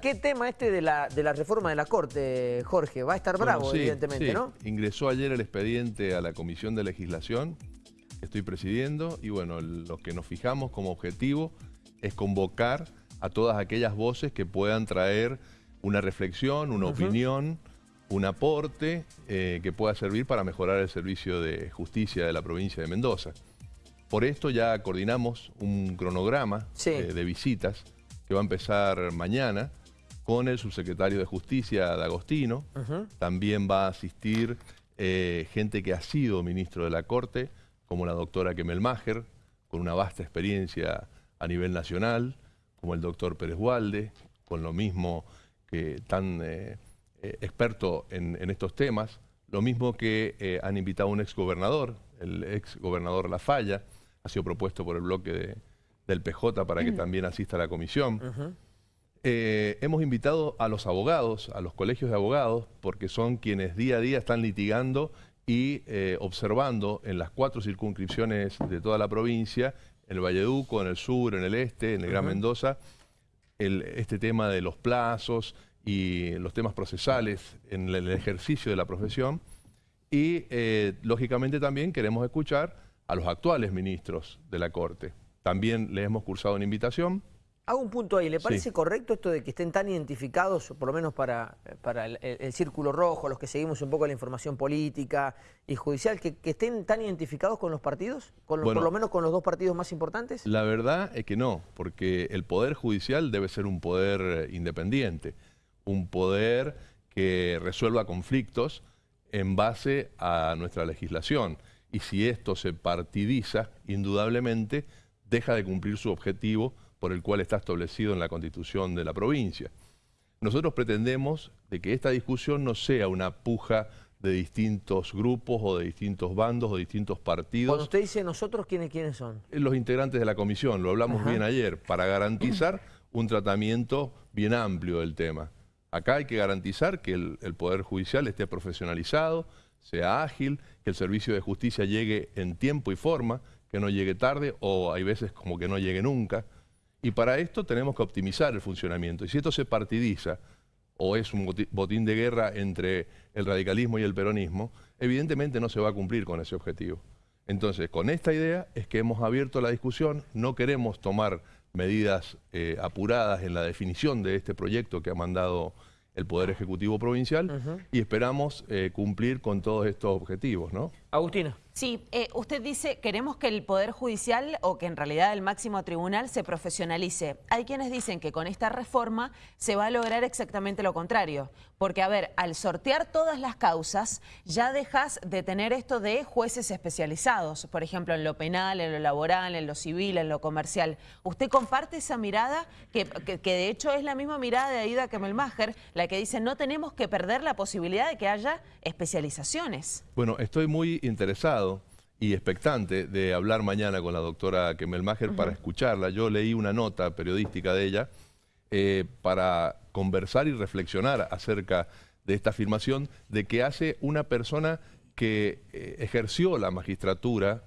¿Qué tema este de la, de la reforma de la Corte, Jorge? Va a estar bravo, Bueno, sí, evidentemente, sí. ¿no? Ingresó ayer el expediente a la Comisión de Legislación estoy presidiendo y bueno, lo que nos fijamos como objetivo es convocar a todas aquellas voces que puedan traer una reflexión, una opinión, un aporte eh, que pueda servir para mejorar el servicio de justicia de la provincia de Mendoza. Por esto ya coordinamos un cronograma Sí. eh, de visitas que va a empezar mañana con el subsecretario de Justicia, D'Agostino. También va a asistir eh, gente que ha sido ministro de la Corte, como la doctora Kemelmacher, con una vasta experiencia a nivel nacional, como el doctor Pérez Walde, con lo mismo que tan eh, eh, experto en, en estos temas, lo mismo que eh, han invitado a un exgobernador, el exgobernador La Falla, ha sido propuesto por el bloque de- del PJ para que también asista a la comisión. Eh, hemos invitado a los abogados, a los colegios de abogados, porque son quienes día a día están litigando y eh, observando en las cuatro circunscripciones de toda la provincia, en el Valleduco, en el sur, en el este, en el Gran Mendoza, el- este tema de los plazos y los temas procesales en el, el ejercicio de la profesión. Y eh, lógicamente también queremos escuchar a los actuales ministros de la Corte. También les hemos cursado una invitación. Hago un punto ahí. ¿Le Sí. parece correcto esto de que estén tan identificados, por lo menos para, para el, el- el Círculo Rojo, los que seguimos un poco la información política y judicial, que, que estén tan identificados con los partidos? Con los- Bueno. por lo menos con los dos partidos más importantes. La verdad es que no, porque el Poder Judicial debe ser un poder eh, independiente, un poder que resuelva conflictos en base a nuestra legislación. Y si esto se partidiza, indudablemente deja de cumplir su objetivo por el cual está establecido en la Constitución de la provincia. Nosotros pretendemos de que esta discusión no sea una puja de distintos grupos o de distintos bandos o distintos partidos Cuando usted dice nosotros, ¿quiénes, quiénes son? los integrantes de la comisión, lo hablamos Ajá. bien ayer, para garantizar un tratamiento bien amplio del tema. Acá hay que garantizar que el, el Poder Judicial esté profesionalizado, sea ágil, que el servicio de justicia llegue en tiempo y forma, que no llegue tarde o hay veces como que no llegue nunca. Y para esto tenemos que optimizar el funcionamiento. Y si esto se partidiza o es un botín de guerra entre el radicalismo y el peronismo, evidentemente no se va a cumplir con ese objetivo. Entonces, con esta idea es que hemos abierto la discusión, no queremos tomar medidas eh, apuradas en la definición de este proyecto que ha mandado el Poder Ejecutivo Provincial y esperamos eh, cumplir con todos estos objetivos, ¿no? Agustina. Sí, eh, usted dice, queremos que el Poder Judicial o que en realidad el máximo tribunal se profesionalice. Hay quienes dicen que con esta reforma se va a lograr exactamente lo contrario. Porque, a ver, al sortear todas las causas, ya dejas de tener esto de jueces especializados, por ejemplo, en lo penal, en lo laboral, en lo civil, en lo comercial. ¿Usted comparte esa mirada? Que, que- que de hecho es la misma mirada de Aida Kemelmacher, la que dice no tenemos que perder la posibilidad de que haya especializaciones. Bueno, estoy muy interesado y expectante de hablar mañana con la doctora Kemelmacher para escucharla. Yo leí una nota periodística de ella eh, para conversar y reflexionar acerca de esta afirmación de que hace una persona que eh, ejerció la magistratura,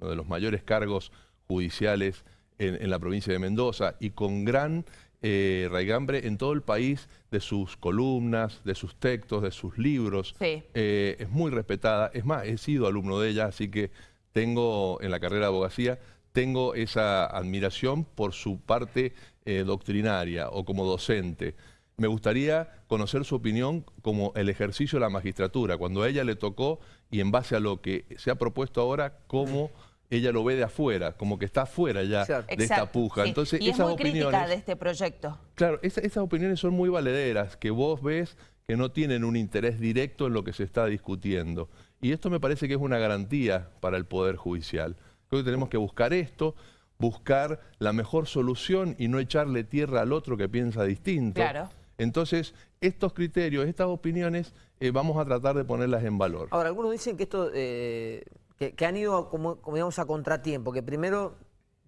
uno de los mayores cargos judiciales en, en la provincia de Mendoza y con gran eh, raigambre en todo el país de sus columnas, de sus textos, de sus libros. Sí. Eh, es muy respetada. Es más, he sido alumno de ella, así que tengo en la carrera de abogacía, tengo esa admiración por su parte eh, doctrinaria o como docente. Me gustaría conocer su opinión como el ejercicio de la magistratura, cuando a ella le tocó y en base a lo que se ha propuesto ahora, cómo ella lo ve de afuera, como que está afuera ya de esta puja. sí. Entonces, y es esas muy crítica opiniones... de este proyecto. Claro, esa- esas opiniones son muy valederas, que vos ves que no tienen un interés directo en lo que se está discutiendo. Y esto me parece que es una garantía para el Poder Judicial. Creo que tenemos que buscar esto, buscar la mejor solución y no echarle tierra al otro que piensa distinto. Claro. Entonces, estos criterios, estas opiniones, eh, vamos a tratar de ponerlas en valor. Ahora, algunos dicen que esto, eh, que, que han ido a, como, como digamos, a contratiempo, que primero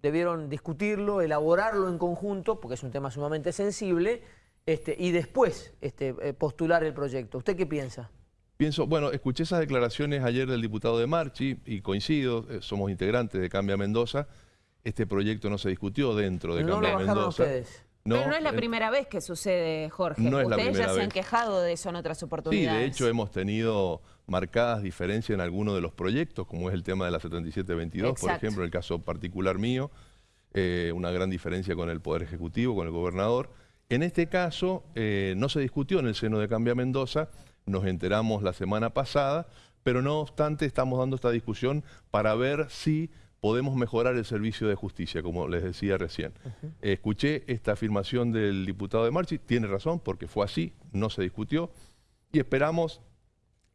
debieron discutirlo, elaborarlo en conjunto, porque es un tema sumamente sensible, este, y después este, eh, postular el proyecto. ¿Usted qué piensa? Pienso, bueno, escuché esas declaraciones ayer del diputado de Marchi y coincido, eh, somos integrantes de Cambia Mendoza. Este proyecto no se discutió dentro de no lo Cambia bajaron Mendoza. ustedes. Pero no es la primera vez que sucede, Jorge. No es Ustedes la ya se vez. han quejado de eso en otras oportunidades. Sí, de hecho hemos tenido marcadas diferencias en algunos de los proyectos, como es el tema de la 7722, por Exacto. ejemplo, en el caso particular mío, eh, una gran diferencia con el Poder Ejecutivo, con el gobernador. En este caso eh, no se discutió en el seno de Cambia Mendoza, nos enteramos la semana pasada, pero no obstante estamos dando esta discusión para ver si podemos mejorar el servicio de justicia, como les decía recién. Escuché esta afirmación del diputado de Marchi, tiene razón, porque fue así, no se discutió, y esperamos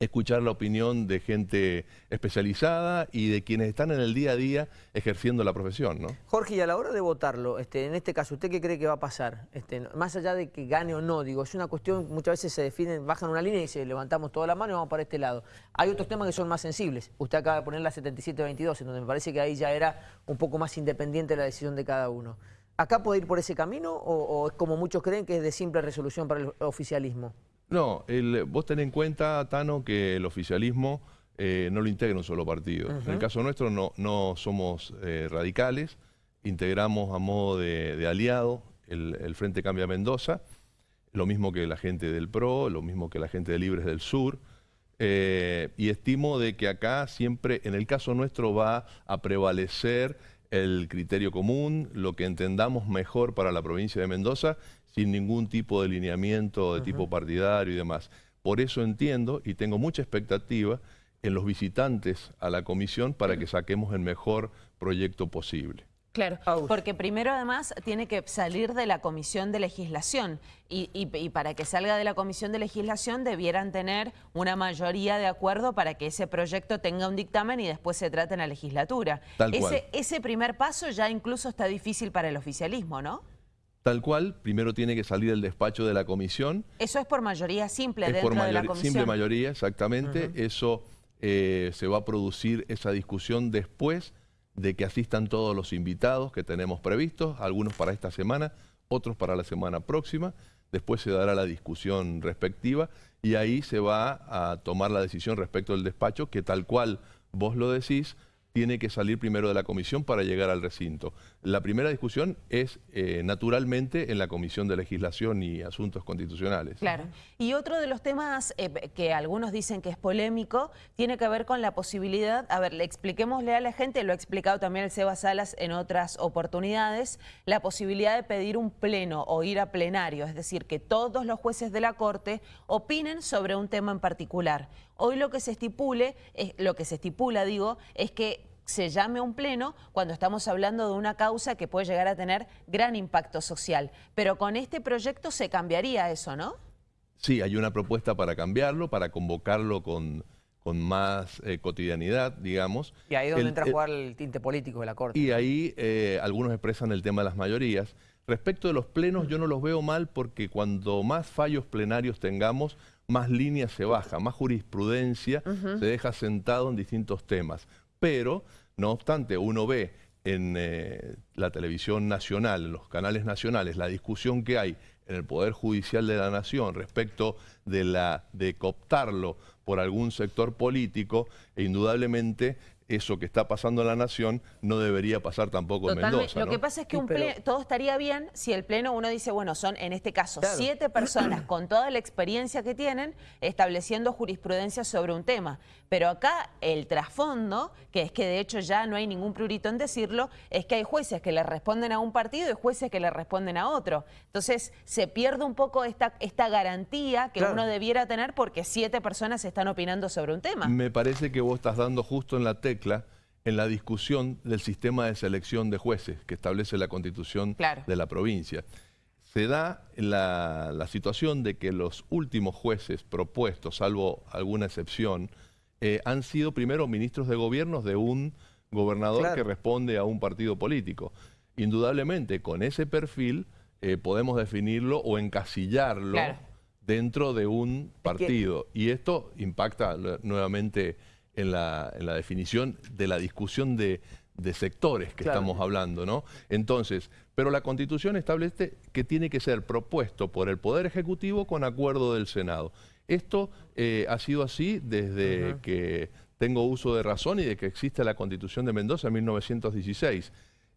escuchar la opinión de gente especializada y de quienes están en el día a día ejerciendo la profesión, ¿no? Jorge, y a la hora de votarlo, este, en este caso, ¿usted qué cree que va a pasar? Este, más allá de que gane o no, digo, es una cuestión, muchas veces se definen, bajan una línea y se levantamos toda la mano y vamos para este lado. Hay otros temas que son más sensibles. Usted acaba de poner la 7722, en donde me parece que ahí ya era un poco más independiente la decisión de cada uno. ¿Acá puede ir por ese camino o, o es como muchos creen que es de simple resolución para el oficialismo? No, el- vos ten en cuenta, Tano, que el oficialismo eh, no lo integra un solo partido. En el caso nuestro no, no somos eh, radicales, integramos a modo de, de aliado el, el Frente Cambia Mendoza, lo mismo que la gente del PRO, lo mismo que la gente de Libres del Sur, eh, y estimo de que acá siempre, en el caso nuestro, va a prevalecer el criterio común, lo que entendamos mejor para la provincia de Mendoza, sin ningún tipo de lineamiento de tipo partidario y demás. Por eso entiendo y tengo mucha expectativa en los visitantes a la comisión para que saquemos el mejor proyecto posible. Claro, porque primero además tiene que salir de la comisión de legislación y, y- y para que salga de la comisión de legislación debieran tener una mayoría de acuerdo para que ese proyecto tenga un dictamen y después se trate en la legislatura. Tal cual. ese, ese primer paso ya incluso está difícil para el oficialismo, ¿no? Tal cual, primero tiene que salir el despacho de la comisión, Eso es por mayoría simple es dentro por de la comisión. simple mayoría, exactamente. Eso eh, se va a producir esa discusión después de que asistan todos los invitados que tenemos previstos, algunos para esta semana, otros para la semana próxima. Después se dará la discusión respectiva y ahí se va a tomar la decisión respecto del despacho que tal cual vos lo decís, tiene que salir primero de la comisión para llegar al recinto. La primera discusión es eh, naturalmente en la Comisión de Legislación y Asuntos Constitucionales. Claro. Y otro de los temas eh, que algunos dicen que es polémico tiene que ver con la posibilidad, a ver, le expliquémosle a la gente, lo ha explicado también el Seba Salas en otras oportunidades, la posibilidad de pedir un pleno o ir a plenario, es decir, que todos los jueces de la Corte opinen sobre un tema en particular. Hoy lo que se estipule, es, lo que se estipula, digo, es que se llame a un pleno cuando estamos hablando de una causa que puede llegar a tener gran impacto social. Pero con este proyecto se cambiaría eso, ¿no? Sí, hay una propuesta para cambiarlo, para convocarlo con, con más eh, cotidianidad, digamos. Y ahí es donde El- entra a el- jugar el tinte político de la Corte. y ahí eh, algunos expresan el tema de las mayorías. Respecto de los plenos, yo no los veo mal porque cuando más fallos plenarios tengamos, más líneas se baja, más jurisprudencia se deja sentado en distintos temas. Pero, no obstante, uno ve en eh, la televisión nacional, en los canales nacionales, la discusión que hay en el Poder Judicial de la Nación respecto de, la, de cooptarlo por algún sector político, e indudablemente eso que está pasando en la Nación no debería pasar tampoco en. Mendoza. Lo ¿no? que pasa es que Sí, un pero- todo estaría bien si el pleno uno dice, bueno, son en este caso Claro. siete personas con toda la experiencia que tienen estableciendo jurisprudencia sobre un tema. Pero acá el trasfondo, que es que de hecho ya no hay ningún prurito en decirlo, es que hay jueces que le responden a un partido y jueces que le responden a otro. Entonces se pierde un poco esta, esta garantía que Claro. uno debiera tener porque siete personas están opinando sobre un tema. Me parece que vos estás dando justo en la tecla en la discusión del sistema de selección de jueces que establece la constitución Claro. de la provincia. Se da la, la situación de que los últimos jueces propuestos, salvo alguna excepción, eh, han sido primero ministros de gobiernos de un gobernador Claro. que responde a un partido político. Indudablemente, con ese perfil eh, podemos definirlo o encasillarlo Claro. dentro de un que- partido. Y esto impacta nuevamente en la, en la definición de la discusión de, de sectores que Claro. estamos hablando, ¿no? Entonces, pero la Constitución establece que tiene que ser propuesto por el Poder Ejecutivo con acuerdo del Senado. Esto eh, ha sido así desde que tengo uso de razón y de que existe la Constitución de Mendoza en 1916.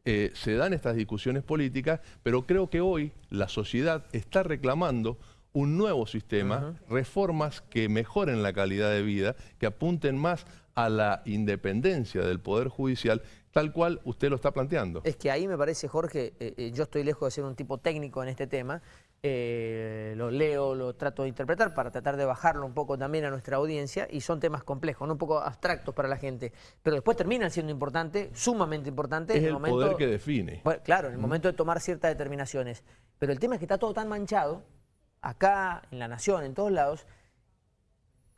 eh, se dan estas discusiones políticas, pero creo que hoy la sociedad está reclamando un nuevo sistema, reformas que mejoren la calidad de vida, que apunten más a la independencia del Poder Judicial, tal cual usted lo está planteando. Es que ahí me parece, Jorge, eh, eh, yo estoy lejos de ser un tipo técnico en este tema, eh, lo leo, lo trato de interpretar para tratar de bajarlo un poco también a nuestra audiencia y son temas complejos, ¿no? un poco abstractos para la gente, pero después terminan siendo importantes, sumamente importantes. Es el, poder que define. Bueno, claro, en el momento de tomar ciertas determinaciones, pero el tema es que está todo tan manchado, acá, en la nación, en todos lados,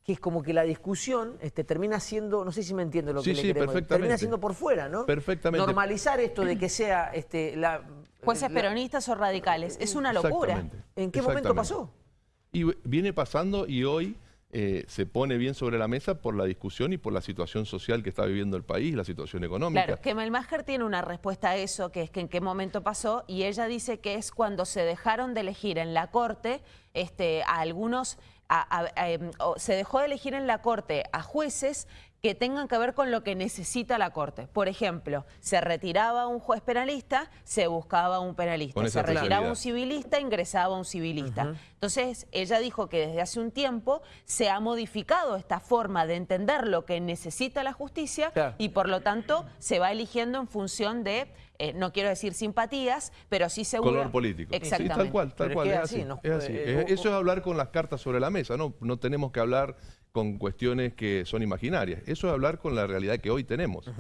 que es como que la discusión este, termina siendo, no sé si me entiendo lo que le queremos, termina siendo por fuera, ¿no? Perfectamente. Normalizar esto de que sea este, la... Jueces peronistas o radicales, es una locura. ¿En qué momento pasó? Y viene pasando y hoy eh, se pone bien sobre la mesa por la discusión y por la situación social que está viviendo el país, la situación económica. Claro, que Melmacher tiene una respuesta a eso, que es que en qué momento pasó, y ella dice que es cuando se dejaron de elegir en la Corte este, a algunos Em, se dejó de elegir en la Corte a jueces que tengan que ver con lo que necesita la Corte. Por ejemplo, se retiraba un juez penalista, se buscaba un penalista. Se retiraba un civilista, ingresaba un civilista. Entonces, ella dijo que desde hace un tiempo se ha modificado esta forma de entender lo que necesita la justicia y por lo tanto se va eligiendo en función de eh, no quiero decir simpatías, pero sí seguro. Color político. Exactamente. Sí, tal cual, tal cual. Es, así. Eh, eso es hablar con las cartas sobre la mesa, ¿no? No tenemos que hablar con cuestiones que son imaginarias. Eso es hablar con la realidad que hoy tenemos.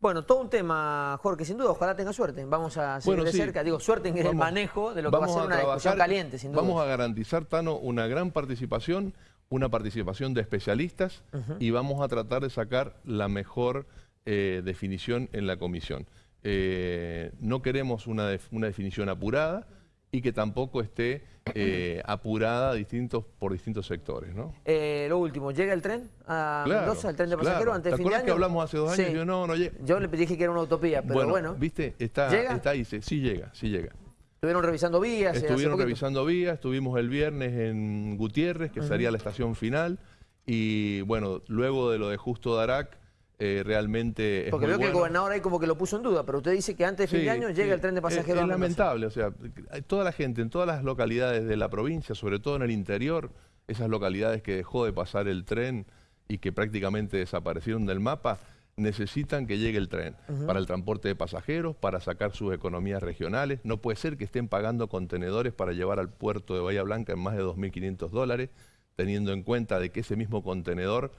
Bueno, todo un tema, Jorge, sin duda, ojalá tenga suerte. Vamos a seguir de cerca, digo, suerte en el manejo de lo que va a ser una discusión caliente, sin duda. Vamos a garantizar, Tano, una gran participación, una participación de especialistas y vamos a tratar de sacar la mejor eh, definición en la comisión. Eh, no queremos una, definición apurada y que tampoco esté eh, apurada distintos, por distintos sectores. ¿no? Eh, lo último, ¿llega el tren a Mendoza, el tren de pasajeros antes de fin de año? que hablamos hace dos años? Yo no, no llega. Yo le dije que era una utopía, pero bueno. ¿Viste? Está, está ahí, sí llega, sí llega. Estuvieron revisando vías. Estuvieron revisando vías, estuvimos el viernes en Gutiérrez, que sería la estación final, y bueno, luego de lo de Justo Darac, eh, realmente Porque veo que el gobernador ahí como que lo puso en duda, pero usted dice que antes de fin de año llega el tren de pasajeros. Es, lamentable, o sea, toda la gente en todas las localidades de la provincia, sobre todo en el interior, esas localidades que dejó de pasar el tren y que prácticamente desaparecieron del mapa, necesitan que llegue el tren para el transporte de pasajeros, para sacar sus economías regionales. No puede ser que estén pagando contenedores para llevar al puerto de Bahía Blanca en más de 2.500 dólares, teniendo en cuenta de que ese mismo contenedor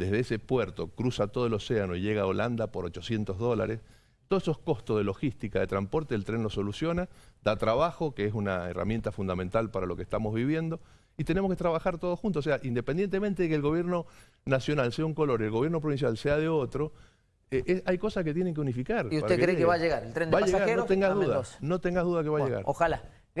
desde ese puerto cruza todo el océano y llega a Holanda por 800 dólares. Todos esos costos de logística, de transporte, el tren lo soluciona, da trabajo, que es una herramienta fundamental para lo que estamos viviendo, y tenemos que trabajar todos juntos. O sea, independientemente de que el gobierno nacional sea un color y el gobierno provincial sea de otro, eh, hay cosas que tienen que unificar. ¿Y usted cree que, va a llegar el tren de va pasajeros? no tengas duda, no tengas duda que va a llegar. Ojalá.